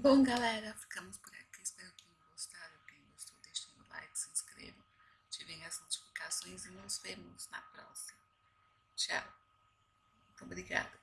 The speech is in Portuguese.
Bom, galera, ficamos por aqui. Espero que tenham gostado. Quem gostou, deixem o like, se inscrevam, ativem as notificações e nos vemos na próxima. Tchau. Muito obrigada.